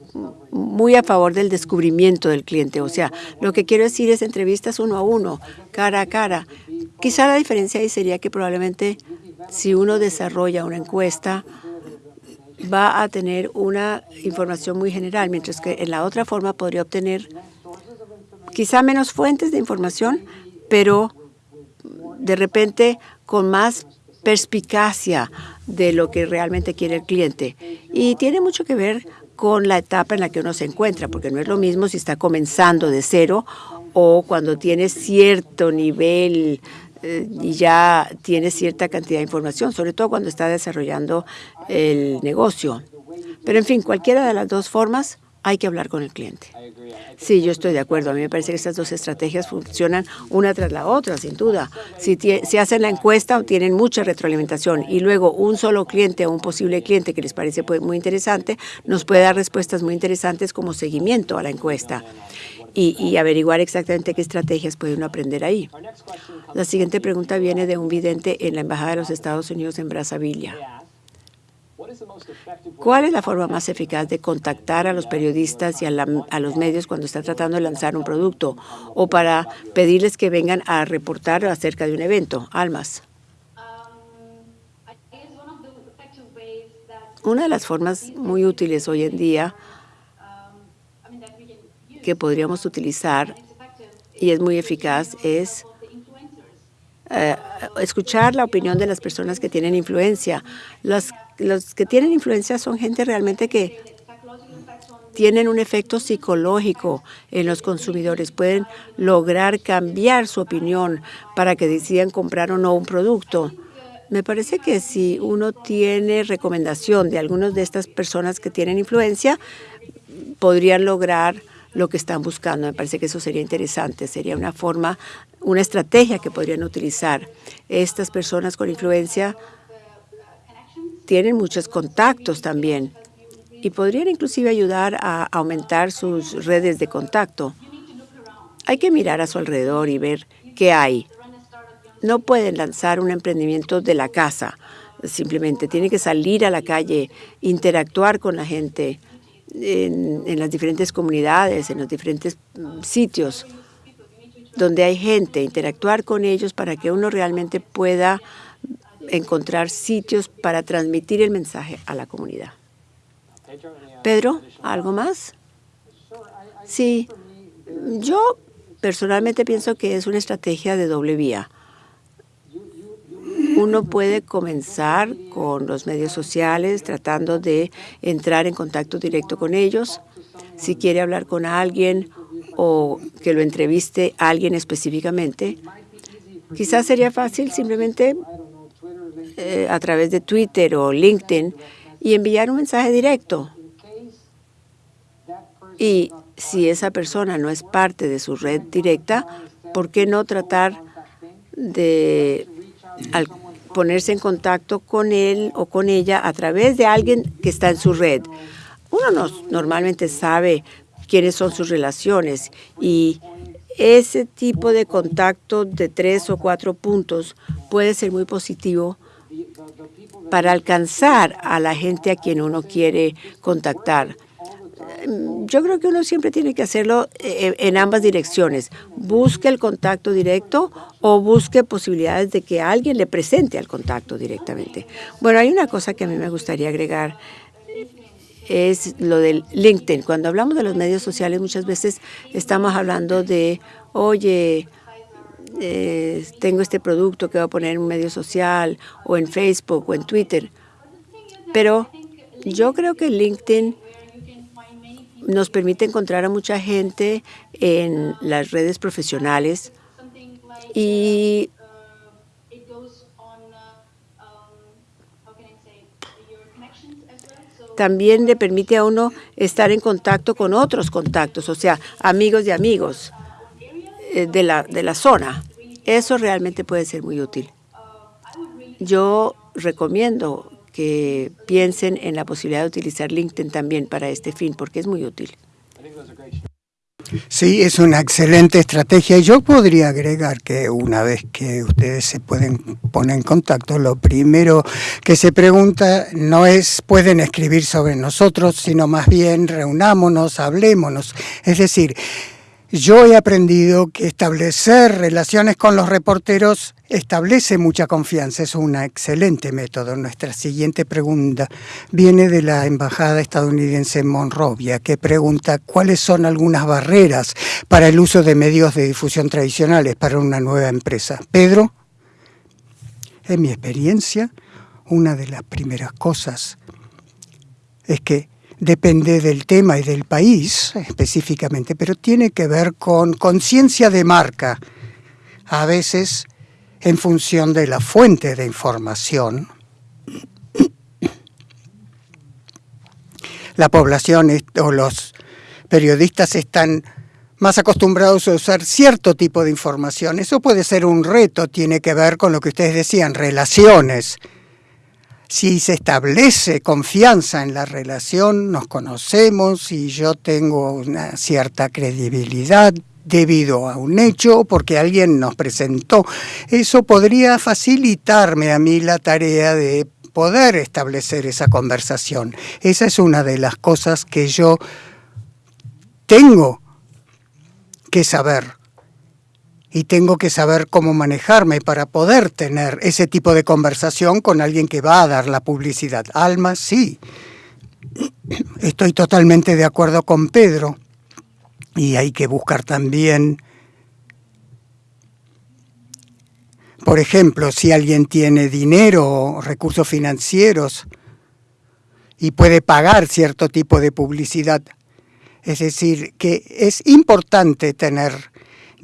muy a favor del descubrimiento del cliente. O sea, lo que quiero decir es entrevistas uno a uno, cara a cara. Quizá la diferencia ahí sería que probablemente si uno desarrolla una encuesta, va a tener una información muy general, mientras que en la otra forma podría obtener quizá menos fuentes de información, pero de repente con más perspicacia de lo que realmente quiere el cliente. Y tiene mucho que ver con la etapa en la que uno se encuentra, porque no es lo mismo si está comenzando de cero o cuando tiene cierto nivel eh, y ya tiene cierta cantidad de información, sobre todo cuando está desarrollando el negocio. Pero en fin, cualquiera de las dos formas hay que hablar con el cliente. Sí, yo estoy de acuerdo. A mí me parece que estas dos estrategias funcionan una tras la otra, sin duda. Si, hacen la encuesta, tienen mucha retroalimentación y luego un solo cliente o un posible cliente que les parece pues, muy interesante nos puede dar respuestas muy interesantes como seguimiento a la encuesta y, averiguar exactamente qué estrategias puede uno aprender ahí. La siguiente pregunta viene de un vidente en la Embajada de los Estados Unidos en Brazzaville. ¿Cuál es la forma más eficaz de contactar a los periodistas y a, los medios cuando está tratando de lanzar un producto o para pedirles que vengan a reportar acerca de un evento? Almas. Una de las formas muy útiles hoy en día que podríamos utilizar y es muy eficaz es eh, escuchar la opinión de las personas que tienen influencia. Los, los que tienen influencia son gente realmente que tienen un efecto psicológico en los consumidores. Pueden lograr cambiar su opinión para que decidan comprar o no un producto. Me parece que si uno tiene recomendación de algunas de estas personas que tienen influencia, podrían lograr lo que están buscando. Me parece que eso sería interesante, sería una forma, una estrategia que podrían utilizar. Estas personas con influencia tienen muchos contactos también y podrían inclusive ayudar a aumentar sus redes de contacto. Hay que mirar a su alrededor y ver qué hay. No pueden lanzar un emprendimiento de la casa, simplemente tienen que salir a la calle, interactuar con la gente, en, las diferentes comunidades, en los diferentes mm, sitios donde hay gente, interactuar con ellos para que uno realmente pueda encontrar sitios para transmitir el mensaje a la comunidad. Pedro, ¿algo más? Sí, yo personalmente pienso que es una estrategia de doble vía uno puede comenzar con los medios sociales tratando de entrar en contacto directo con ellos. Si quiere hablar con alguien o que lo entreviste a alguien específicamente, quizás sería fácil simplemente eh, a través de Twitter o LinkedIn y enviar un mensaje directo. Y si esa persona no es parte de su red directa, ¿por qué no tratar de ponerse en contacto con él o con ella a través de alguien que está en su red. Uno normalmente sabe quiénes son sus relaciones y ese tipo de contacto de tres o cuatro puntos puede ser muy positivo para alcanzar a la gente a quien uno quiere contactar. Mm, yo creo que uno siempre tiene que hacerlo eh, en ambas direcciones. Busque el contacto directo o busque posibilidades de que alguien le presente al contacto directamente. Bueno, hay una cosa que a mí me gustaría agregar es lo del LinkedIn. Cuando hablamos de los medios sociales, muchas veces estamos hablando de, oye, eh, tengo este producto que voy a poner en un medio social o en Facebook o en Twitter. Pero yo creo que LinkedIn nos permite encontrar a mucha gente en las redes profesionales y también le permite a uno estar en contacto con otros contactos, o sea, amigos de amigos de la, de la zona. Eso realmente puede ser muy útil. Yo recomiendo que piensen en la posibilidad de utilizar LinkedIn también para este fin, porque es muy útil. Sí, es una excelente estrategia. Yo podría agregar que una vez que ustedes se pueden poner en contacto, lo primero que se pregunta no es pueden escribir sobre nosotros, sino más bien reunámonos, hablémonos. Es decir, yo he aprendido que establecer relaciones con los reporteros establece mucha confianza, es un excelente método. Nuestra siguiente pregunta viene de la embajada estadounidense en Monrovia, que pregunta cuáles son algunas barreras para el uso de medios de difusión tradicionales para una nueva empresa. Pedro, en mi experiencia, una de las primeras cosas es que depende del tema y del país específicamente, pero tiene que ver con conciencia de marca, a veces en función de la fuente de información. La población o los periodistas están más acostumbrados a usar cierto tipo de información. Eso puede ser un reto, tiene que ver con lo que ustedes decían, relaciones si se establece confianza en la relación, nos conocemos y yo tengo una cierta credibilidad debido a un hecho o porque alguien nos presentó, eso podría facilitarme a mí la tarea de poder establecer esa conversación. Esa es una de las cosas que yo tengo que saber y tengo que saber cómo manejarme para poder tener ese tipo de conversación con alguien que va a dar la publicidad. Alma, sí. Estoy totalmente de acuerdo con Pedro y hay que buscar también, por ejemplo, si alguien tiene dinero o recursos financieros y puede pagar cierto tipo de publicidad. Es decir, que es importante tener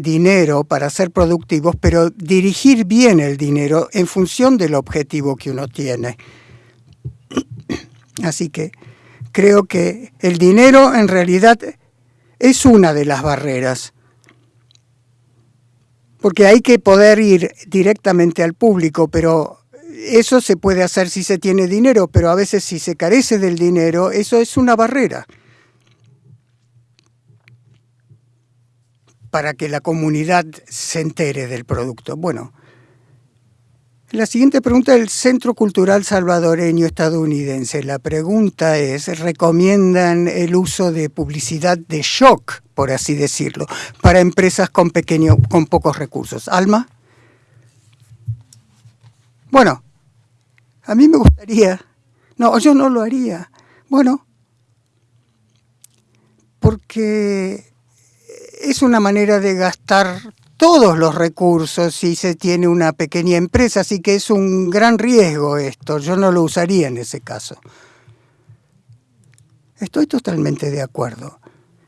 dinero para ser productivos, pero dirigir bien el dinero en función del objetivo que uno tiene. Así que creo que el dinero en realidad es una de las barreras, porque hay que poder ir directamente al público, pero eso se puede hacer si se tiene dinero, pero a veces si se carece del dinero, eso es una barrera. Para que la comunidad se entere del producto. Bueno, la siguiente pregunta del Centro Cultural Salvadoreño Estadounidense. La pregunta es, ¿recomiendan el uso de publicidad de shock, por así decirlo, para empresas con, pequeño, con pocos recursos? Alma. Bueno, a mí me gustaría, no, yo no lo haría. Bueno, porque es una manera de gastar todos los recursos si se tiene una pequeña empresa, así que es un gran riesgo esto. Yo no lo usaría en ese caso. Estoy totalmente de acuerdo.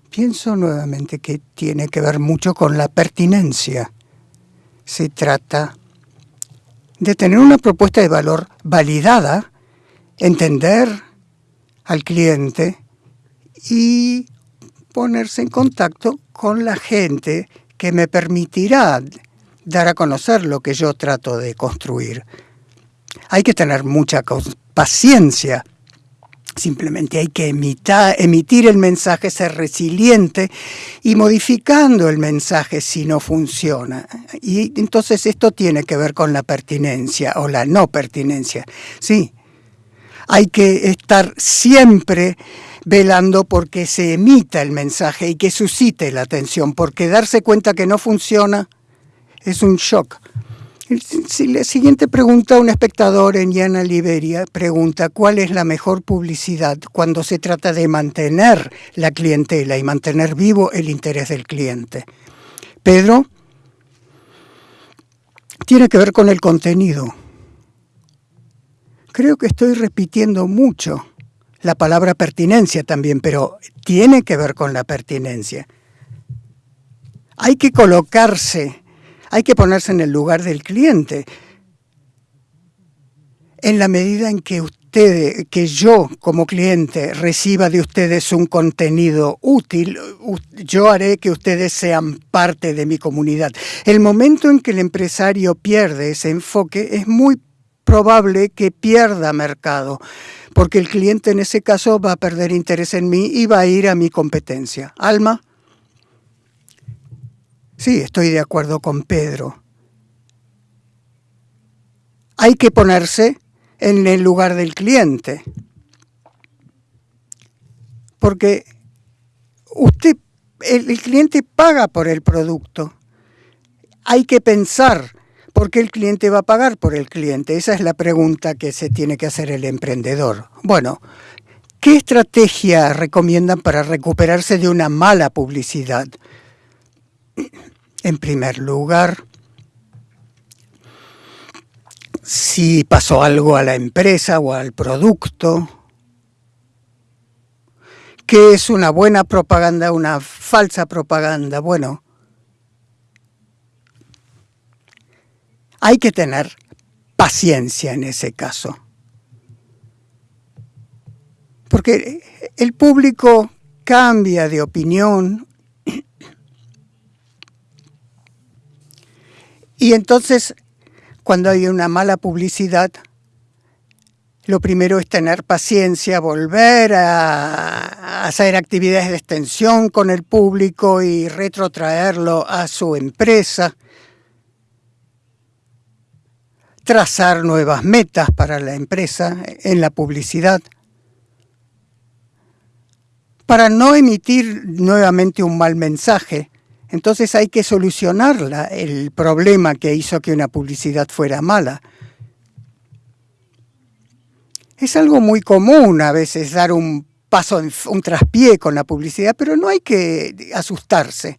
Pienso nuevamente que tiene que ver mucho con la pertinencia. Se trata de tener una propuesta de valor validada, entender al cliente y ponerse en contacto con la gente que me permitirá dar a conocer lo que yo trato de construir. Hay que tener mucha paciencia. Simplemente hay que emitir el mensaje, ser resiliente y modificando el mensaje si no funciona. Y entonces esto tiene que ver con la pertinencia o la no pertinencia. Sí, hay que estar siempre velando porque se emita el mensaje y que suscite la atención, porque darse cuenta que no funciona es un shock. La siguiente pregunta, un espectador en Llana Liberia pregunta cuál es la mejor publicidad cuando se trata de mantener la clientela y mantener vivo el interés del cliente. Pedro, tiene que ver con el contenido. Creo que estoy repitiendo mucho la palabra pertinencia también, pero tiene que ver con la pertinencia. Hay que colocarse, hay que ponerse en el lugar del cliente. En la medida en que usted, que yo como cliente reciba de ustedes un contenido útil, yo haré que ustedes sean parte de mi comunidad. El momento en que el empresario pierde ese enfoque es muy probable que pierda mercado porque el cliente en ese caso va a perder interés en mí y va a ir a mi competencia. Alma. Sí, estoy de acuerdo con Pedro. Hay que ponerse en el lugar del cliente. Porque usted el, cliente paga por el producto. Hay que pensar por qué el cliente va a pagar por el cliente. Esa es la pregunta que se tiene que hacer el emprendedor. Bueno, ¿qué estrategia recomiendan para recuperarse de una mala publicidad? En primer lugar, si pasó algo a la empresa o al producto, ¿Qué es una buena propaganda, una falsa propaganda? Bueno, hay que tener paciencia en ese caso. Porque el público cambia de opinión y entonces cuando hay una mala publicidad, lo primero es tener paciencia, volver a hacer actividades de extensión con el público y retrotraerlo a su empresa, trazar nuevas metas para la empresa en la publicidad, para no emitir nuevamente un mal mensaje. Entonces hay que solucionar el problema que hizo que una publicidad fuera mala es algo muy común a veces dar un paso, un traspié con la publicidad, pero no hay que asustarse.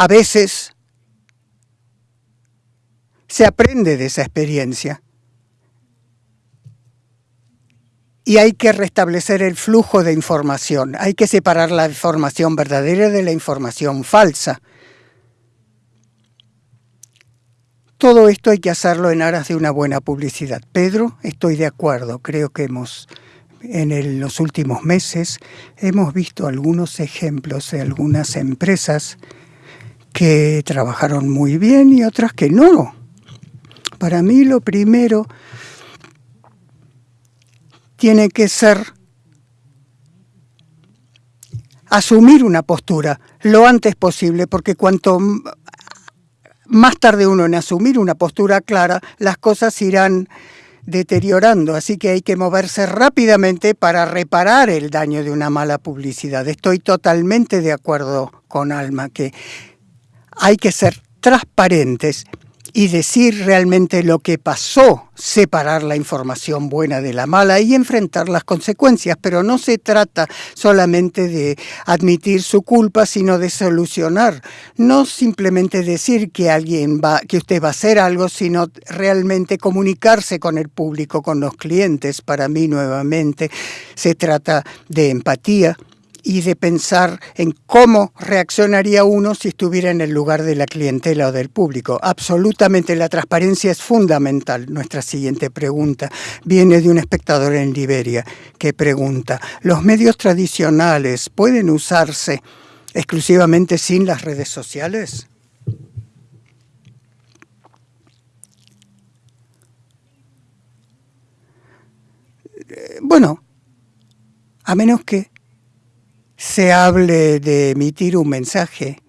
A veces se aprende de esa experiencia y hay que restablecer el flujo de información, hay que separar la información verdadera de la información falsa. Todo esto hay que hacerlo en aras de una buena publicidad. Pedro, estoy de acuerdo. Creo que hemos, en los últimos meses, hemos visto algunos ejemplos de algunas empresas que trabajaron muy bien y otras que no. Para mí lo primero tiene que ser asumir una postura lo antes posible, porque cuanto más tarde uno en asumir una postura clara, las cosas irán deteriorando, así que hay que moverse rápidamente para reparar el daño de una mala publicidad. Estoy totalmente de acuerdo con Alma que hay que ser transparentes y decir realmente lo que pasó, separar la información buena de la mala y enfrentar las consecuencias, pero no se trata solamente de admitir su culpa, sino de solucionar, no simplemente decir que alguien va que usted va a hacer algo, sino realmente comunicarse con el público, con los clientes. Para mí nuevamente se trata de empatía, y de pensar en cómo reaccionaría uno si estuviera en el lugar de la clientela o del público. Absolutamente, la transparencia es fundamental. Nuestra siguiente pregunta viene de un espectador en Liberia que pregunta, ¿los medios tradicionales pueden usarse exclusivamente sin las redes sociales? Eh, bueno, a menos que se hable de emitir un mensaje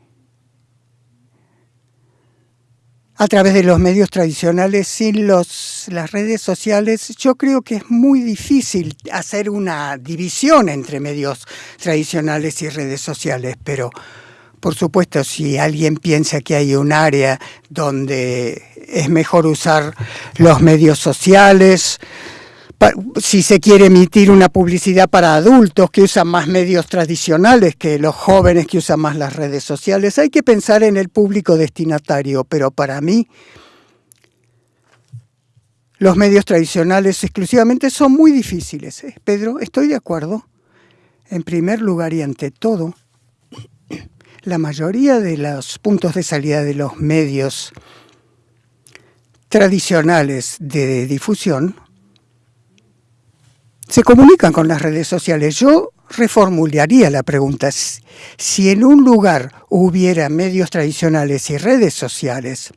a través de los medios tradicionales sin los, las redes sociales, yo creo que es muy difícil hacer una división entre medios tradicionales y redes sociales, pero por supuesto si alguien piensa que hay un área donde es mejor usar los medios sociales, si se quiere emitir una publicidad para adultos que usan más medios tradicionales que los jóvenes que usan más las redes sociales, hay que pensar en el público destinatario, pero para mí los medios tradicionales exclusivamente son muy difíciles. ¿eh? Pedro, estoy de acuerdo. En primer lugar y ante todo, la mayoría de los puntos de salida de los medios tradicionales de difusión se comunican con las redes sociales. Yo reformularía la pregunta. Si en un lugar hubiera medios tradicionales y redes sociales,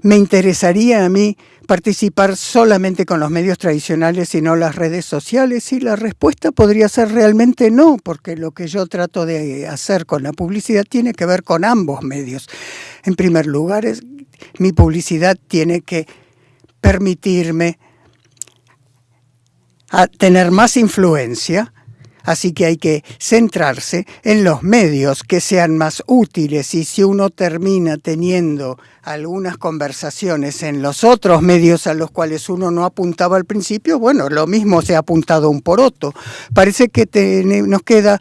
¿me interesaría a mí participar solamente con los medios tradicionales y no las redes sociales? Y la respuesta podría ser realmente no, porque lo que yo trato de hacer con la publicidad tiene que ver con ambos medios. En primer lugar, mi publicidad tiene que permitirme a tener más influencia, así que hay que centrarse en los medios que sean más útiles y si uno termina teniendo algunas conversaciones en los otros medios a los cuales uno no apuntaba al principio, bueno, lo mismo se ha apuntado un poroto. Parece que nos queda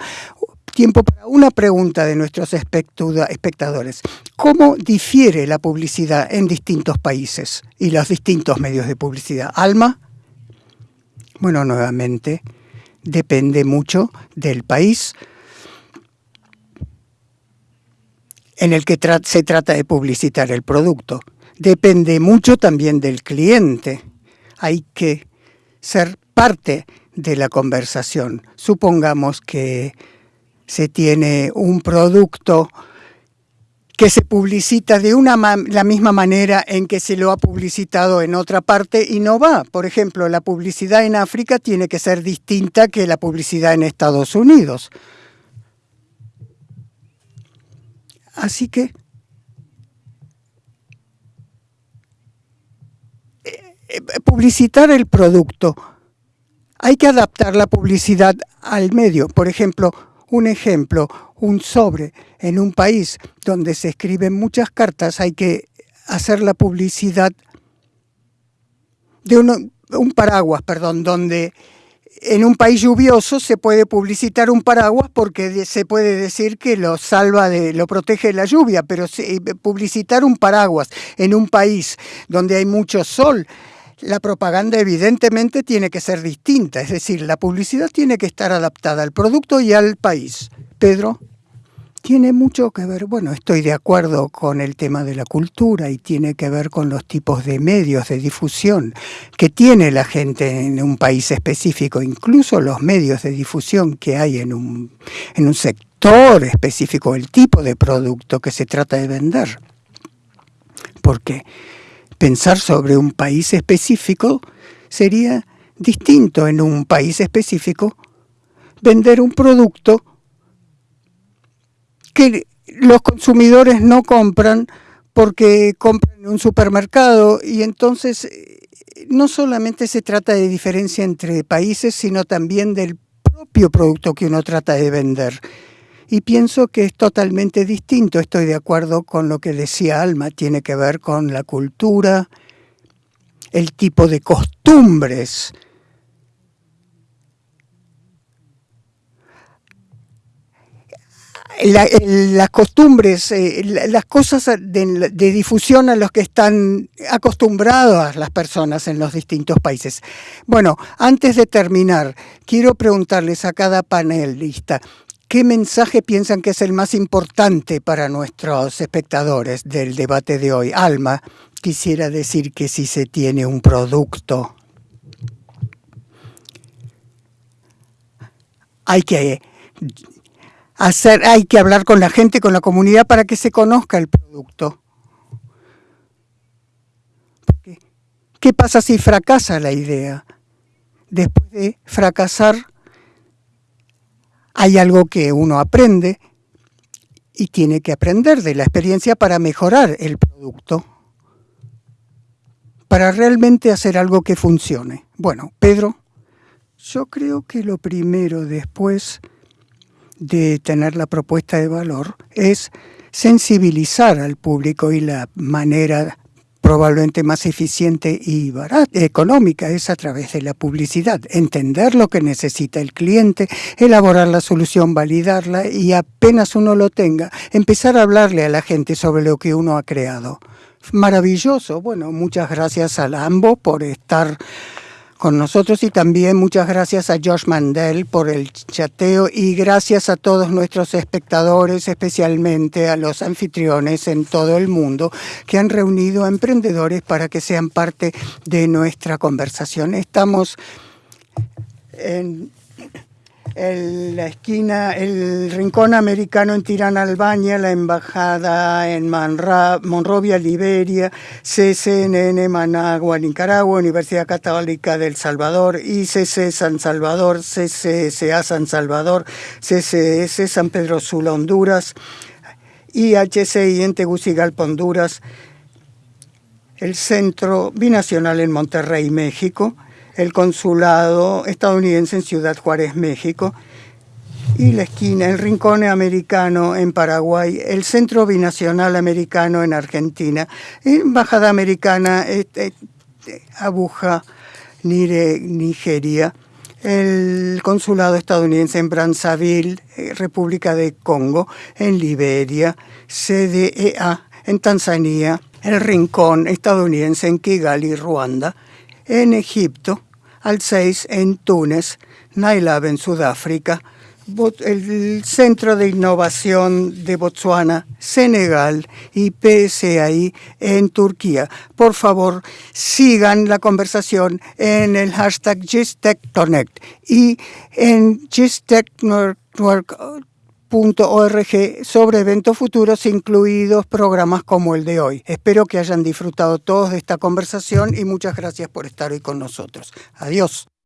tiempo para una pregunta de nuestros espectadores. ¿Cómo difiere la publicidad en distintos países y los distintos medios de publicidad? Alma. Bueno, nuevamente, depende mucho del país en el que se trata de publicitar el producto. Depende mucho también del cliente. Hay que ser parte de la conversación. Supongamos que se tiene un producto que se publicita de una la misma manera en que se lo ha publicitado en otra parte y no va. Por ejemplo, la publicidad en África tiene que ser distinta que la publicidad en Estados Unidos. Así que eh, eh, publicitar el producto. Hay que adaptar la publicidad al medio. Por ejemplo, un ejemplo, un sobre en un país donde se escriben muchas cartas, hay que hacer la publicidad de un paraguas, perdón, donde en un país lluvioso se puede publicitar un paraguas porque se puede decir que lo salva de, lo protege de la lluvia, pero publicitar un paraguas en un país donde hay mucho sol la propaganda evidentemente tiene que ser distinta, es decir, la publicidad tiene que estar adaptada al producto y al país. Pedro, tiene mucho que ver, bueno, estoy de acuerdo con el tema de la cultura y tiene que ver con los tipos de medios de difusión que tiene la gente en un país específico, incluso los medios de difusión que hay en un, en un sector específico, el tipo de producto que se trata de vender. Porque pensar sobre un país específico sería distinto en un país específico vender un producto que los consumidores no compran porque compran en un supermercado y entonces eh, no solamente se trata de diferencia entre países, sino también del propio producto que uno trata de vender y pienso que es totalmente distinto. Estoy de acuerdo con lo que decía Alma, tiene que ver con la cultura, el tipo de costumbres. Las costumbres, eh, las cosas de, de, difusión a los que están acostumbradas las personas en los distintos países. Bueno, antes de terminar, quiero preguntarles a cada panelista, ¿Qué mensaje piensan que es el más importante para nuestros espectadores del debate de hoy? Alma, quisiera decir que si se tiene un producto, hay que hacer, hay que hablar con la gente, con la comunidad para que se conozca el producto. ¿Qué pasa si fracasa la idea? Después de fracasar, hay algo que uno aprende y tiene que aprender de la experiencia para mejorar el producto, para realmente hacer algo que funcione. Bueno, Pedro, yo creo que lo primero después de tener la propuesta de valor es sensibilizar al público y la manera probablemente más eficiente y barata, económica es a través de la publicidad. Entender lo que necesita el cliente, elaborar la solución, validarla y apenas uno lo tenga, empezar a hablarle a la gente sobre lo que uno ha creado. Maravilloso. Bueno, muchas gracias a ambos por estar con nosotros y también muchas gracias a Josh Mandel por el chateo y gracias a todos nuestros espectadores, especialmente a los anfitriones en todo el mundo que han reunido a emprendedores para que sean parte de nuestra conversación. Estamos en el, la esquina, el rincón americano en Tirana, Albania, la embajada en Monrovia, Liberia, CCNN Managua, Nicaragua, Universidad Católica del Salvador, ICC San Salvador, CCSA San Salvador, CCS San Pedro Sula, Honduras, IHCI en Tegucigalpa, Honduras, el Centro Binacional en Monterrey, México, el consulado estadounidense en Ciudad Juárez, México, y la esquina, el Rincón Americano en Paraguay, el Centro Binacional Americano en Argentina, Embajada Americana este, Abuja, Nigeria, el Consulado estadounidense en Brazzaville, eh, República de Congo, en Liberia, CDEA en Tanzania, el Rincón estadounidense en Kigali, Ruanda, en Egipto, al 6 en Túnez, Nailab en Sudáfrica, el Centro de Innovación de Botswana, Senegal y PSAI en Turquía. Por favor, sigan la conversación en el hashtag GISTECHConnect y en GISTECHNetwork.org sobre eventos futuros, incluidos programas como el de hoy. Espero que hayan disfrutado todos de esta conversación y muchas gracias por estar hoy con nosotros. Adiós.